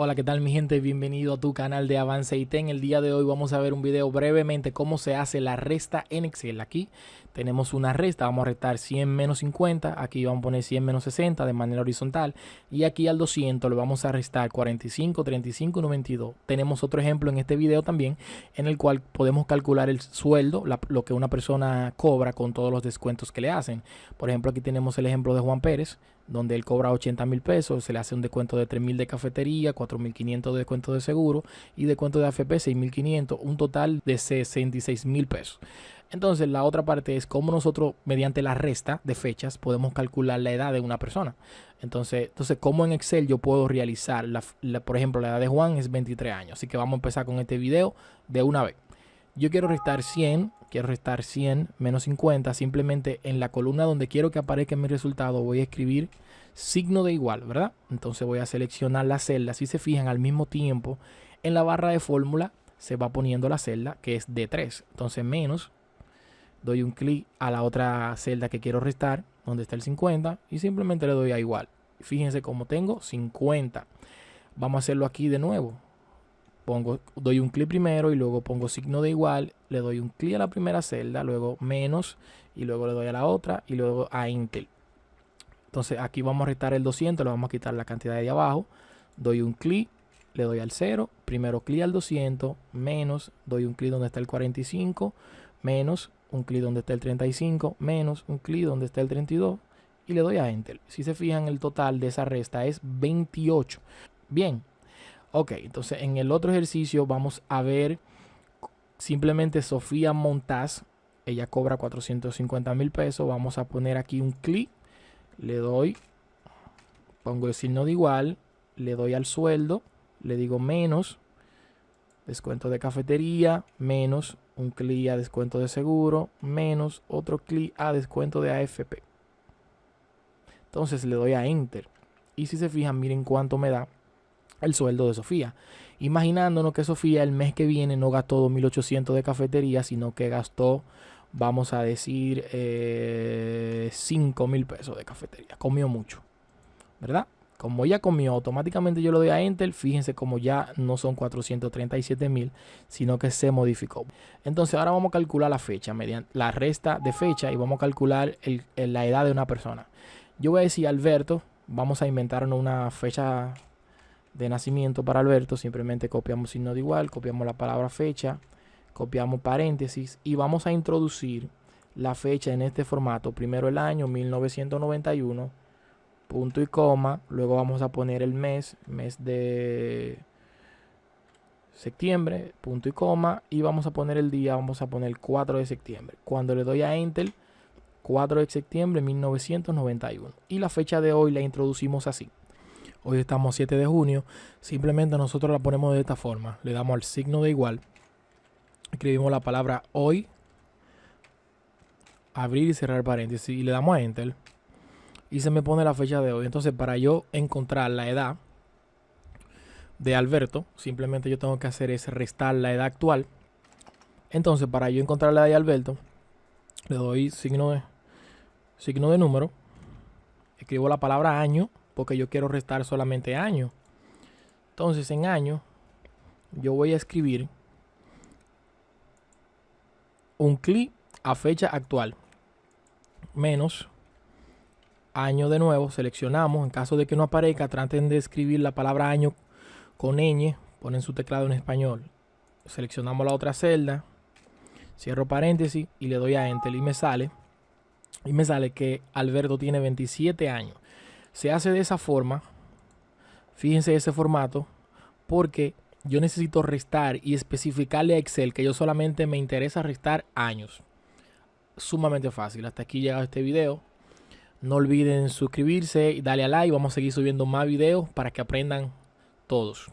Hola, ¿qué tal mi gente? Bienvenido a tu canal de Avance IT. En el día de hoy vamos a ver un video brevemente cómo se hace la resta en Excel. Aquí tenemos una resta, vamos a restar 100 menos 50, aquí vamos a poner 100 menos 60 de manera horizontal y aquí al 200 le vamos a restar 45, 35 92. Tenemos otro ejemplo en este video también en el cual podemos calcular el sueldo, lo que una persona cobra con todos los descuentos que le hacen. Por ejemplo, aquí tenemos el ejemplo de Juan Pérez, donde él cobra 80 mil pesos, se le hace un descuento de 3 mil de cafetería, 4 mil 500 de descuento de seguro y descuento de AFP 6 mil 500, un total de 66 mil pesos. Entonces la otra parte es cómo nosotros mediante la resta de fechas podemos calcular la edad de una persona. Entonces, entonces cómo en Excel yo puedo realizar, la, por ejemplo, la edad de Juan es 23 años. Así que vamos a empezar con este video de una vez. Yo quiero restar 100, quiero restar 100 menos 50. Simplemente en la columna donde quiero que aparezca mi resultado voy a escribir signo de igual, ¿verdad? Entonces voy a seleccionar la celda. Si se fijan al mismo tiempo, en la barra de fórmula se va poniendo la celda que es de 3. Entonces menos, doy un clic a la otra celda que quiero restar, donde está el 50, y simplemente le doy a igual. Fíjense cómo tengo 50. Vamos a hacerlo aquí de nuevo pongo, doy un clic primero y luego pongo signo de igual, le doy un clic a la primera celda, luego menos y luego le doy a la otra y luego a Intel. Entonces aquí vamos a restar el 200, le vamos a quitar la cantidad de abajo, doy un clic, le doy al 0, primero clic al 200, menos, doy un clic donde está el 45, menos, un clic donde está el 35, menos, un clic donde está el 32 y le doy a Enter. Si se fijan el total de esa resta es 28. Bien, Ok, entonces en el otro ejercicio vamos a ver simplemente Sofía Montaz. Ella cobra 450 mil pesos. Vamos a poner aquí un clic. Le doy, pongo el signo de igual. Le doy al sueldo. Le digo menos. Descuento de cafetería. Menos un clic a descuento de seguro. Menos otro clic a descuento de AFP. Entonces le doy a Enter. Y si se fijan, miren cuánto me da el sueldo de Sofía. Imaginándonos que Sofía el mes que viene no gastó 2.800 de cafetería, sino que gastó, vamos a decir, eh, 5.000 pesos de cafetería. Comió mucho, ¿verdad? Como ya comió, automáticamente yo le doy a Enter. Fíjense como ya no son 437 mil, sino que se modificó. Entonces ahora vamos a calcular la fecha, mediante la resta de fecha y vamos a calcular la edad de una persona. Yo voy a decir Alberto, vamos a inventarnos una fecha de nacimiento para Alberto, simplemente copiamos signo de igual, copiamos la palabra fecha, copiamos paréntesis y vamos a introducir la fecha en este formato. Primero el año 1991, punto y coma, luego vamos a poner el mes, mes de septiembre, punto y coma, y vamos a poner el día, vamos a poner el 4 de septiembre. Cuando le doy a Enter, 4 de septiembre 1991. Y la fecha de hoy la introducimos así. Hoy estamos 7 de junio. Simplemente nosotros la ponemos de esta forma. Le damos al signo de igual. Escribimos la palabra hoy. Abrir y cerrar paréntesis. Y le damos a Enter. Y se me pone la fecha de hoy. Entonces para yo encontrar la edad de Alberto. Simplemente yo tengo que hacer es restar la edad actual. Entonces para yo encontrar la edad de Alberto. Le doy signo de, signo de número. Escribo la palabra año porque yo quiero restar solamente año. Entonces en año yo voy a escribir un clic a fecha actual menos año de nuevo, seleccionamos, en caso de que no aparezca, traten de escribir la palabra año con ñ, ponen su teclado en español, seleccionamos la otra celda, cierro paréntesis y le doy a enter y me sale, y me sale que Alberto tiene 27 años. Se hace de esa forma. Fíjense ese formato. Porque yo necesito restar y especificarle a Excel que yo solamente me interesa restar años. Sumamente fácil. Hasta aquí llega este video. No olviden suscribirse y darle a like. Vamos a seguir subiendo más videos para que aprendan todos.